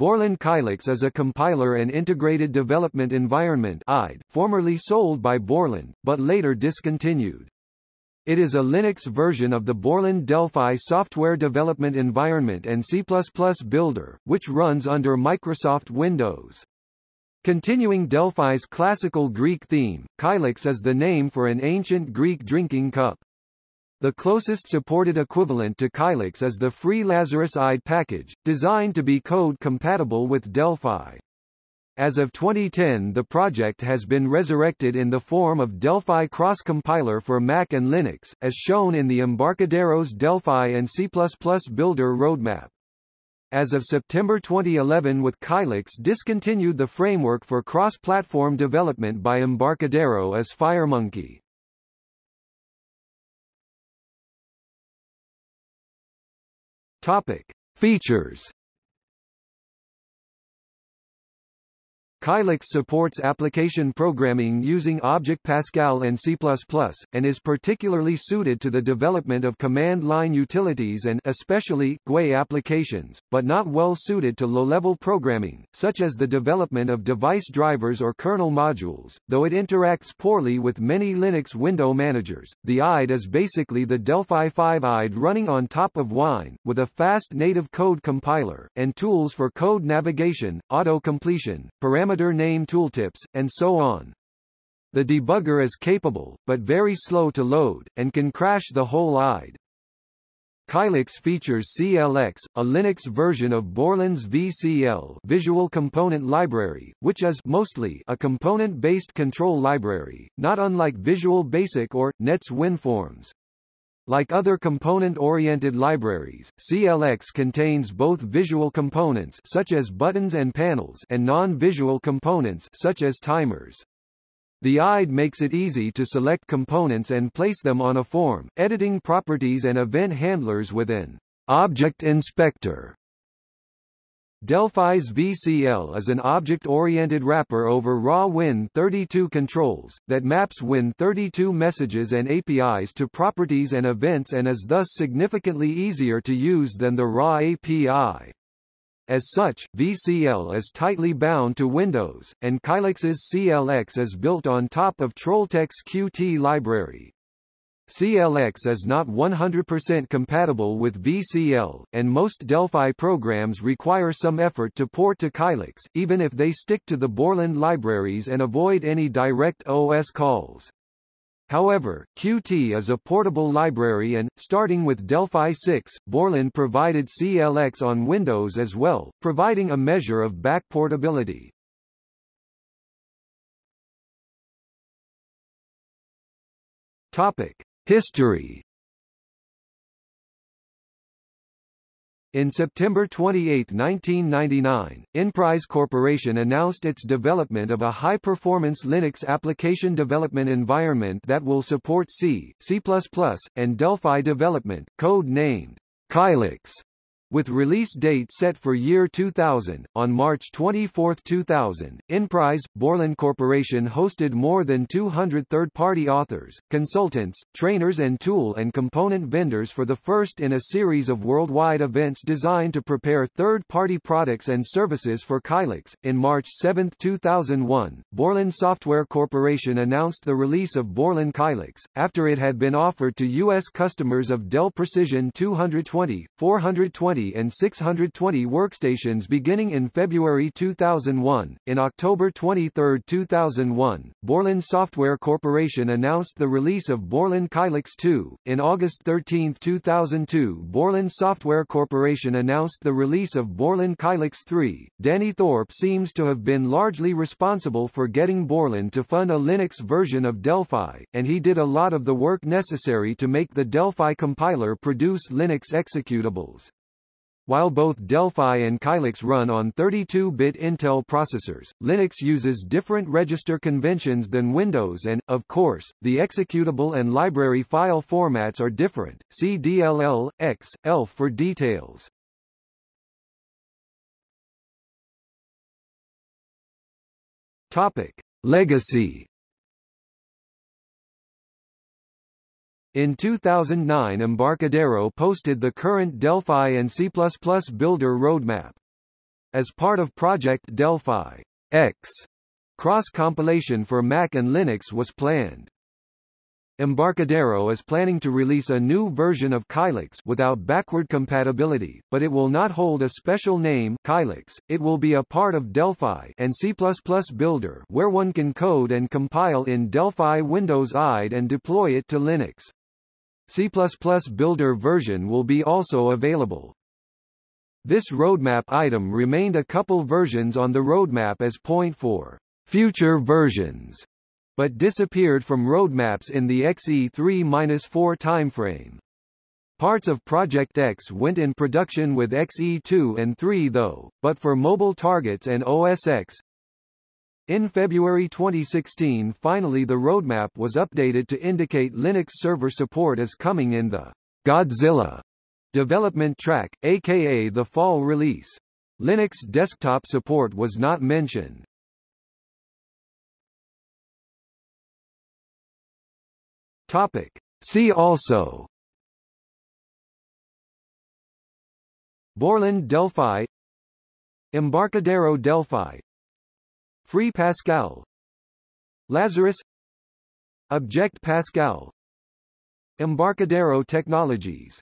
Borland Kylix is a compiler and integrated development environment IDE, formerly sold by Borland, but later discontinued. It is a Linux version of the Borland Delphi software development environment and C++ builder, which runs under Microsoft Windows. Continuing Delphi's classical Greek theme, Kylix is the name for an ancient Greek drinking cup. The closest supported equivalent to Kylix is the free Lazarus IDE package, designed to be code-compatible with Delphi. As of 2010 the project has been resurrected in the form of Delphi Cross Compiler for Mac and Linux, as shown in the Embarcadero's Delphi and C++ Builder roadmap. As of September 2011 with Kylix discontinued the framework for cross-platform development by Embarcadero as FireMonkey. Topic: Features Kylix supports application programming using Object Pascal and C++, and is particularly suited to the development of command line utilities and especially GUI applications, but not well suited to low-level programming, such as the development of device drivers or kernel modules. Though it interacts poorly with many Linux window managers, the IDE is basically the Delphi 5 IDE running on top of Wine, with a fast native code compiler, and tools for code navigation, auto-completion, parameter parameter name tooltips, and so on. The debugger is capable, but very slow to load, and can crash the whole IDE. Kylix features CLX, a Linux version of Borland's VCL Visual Component Library, which is mostly a component-based control library, not unlike Visual Basic or, NET's WinForms. Like other component-oriented libraries, CLX contains both visual components such as buttons and panels and non-visual components such as timers. The IDE makes it easy to select components and place them on a form, editing properties and event handlers within Object Inspector Delphi's VCL is an object-oriented wrapper over raw Win32 controls, that maps Win32 messages and APIs to properties and events and is thus significantly easier to use than the raw API. As such, VCL is tightly bound to Windows, and Kylix's CLX is built on top of Trolltech's Qt library. CLX is not 100% compatible with VCL, and most Delphi programs require some effort to port to Kylix, even if they stick to the Borland libraries and avoid any direct OS calls. However, Qt is a portable library and, starting with Delphi 6, Borland provided CLX on Windows as well, providing a measure of backportability. Topic. History In September 28, 1999, Inprise Corporation announced its development of a high-performance Linux application development environment that will support C, C++, and Delphi development, code-named Kylix. With release date set for year 2000, on March 24, 2000, Inprise, Borland Corporation hosted more than 200 third-party authors, consultants, trainers and tool and component vendors for the first in a series of worldwide events designed to prepare third-party products and services for Kylix. In March 7, 2001, Borland Software Corporation announced the release of Borland Kylix, after it had been offered to U.S. customers of Dell Precision 220, 420 and 620 workstations beginning in February 2001. In October 23, 2001, Borland Software Corporation announced the release of Borland Kylix 2. In August 13, 2002, Borland Software Corporation announced the release of Borland Kylix 3. Danny Thorpe seems to have been largely responsible for getting Borland to fund a Linux version of Delphi, and he did a lot of the work necessary to make the Delphi compiler produce Linux executables. While both Delphi and Kylix run on 32-bit Intel processors, Linux uses different register conventions than Windows and, of course, the executable and library file formats are different. See DLL, X, ELF for details. Topic. Legacy In 2009 Embarcadero posted the current Delphi and C++ builder roadmap. As part of Project Delphi, X cross-compilation for Mac and Linux was planned. Embarcadero is planning to release a new version of Kylix without backward compatibility, but it will not hold a special name Kylix. It will be a part of Delphi and C++ Builder where one can code and compile in Delphi Windows IDE and deploy it to Linux. C++ Builder version will be also available. This roadmap item remained a couple versions on the roadmap as point for future versions but disappeared from roadmaps in the XE3-4 timeframe. Parts of Project X went in production with XE2 and 3 though, but for mobile targets and OS X. In February 2016 finally the roadmap was updated to indicate Linux server support is coming in the Godzilla development track, aka the fall release. Linux desktop support was not mentioned. Topic. See also Borland Delphi Embarcadero Delphi Free Pascal. Lazarus. Object Pascal. Embarcadero Technologies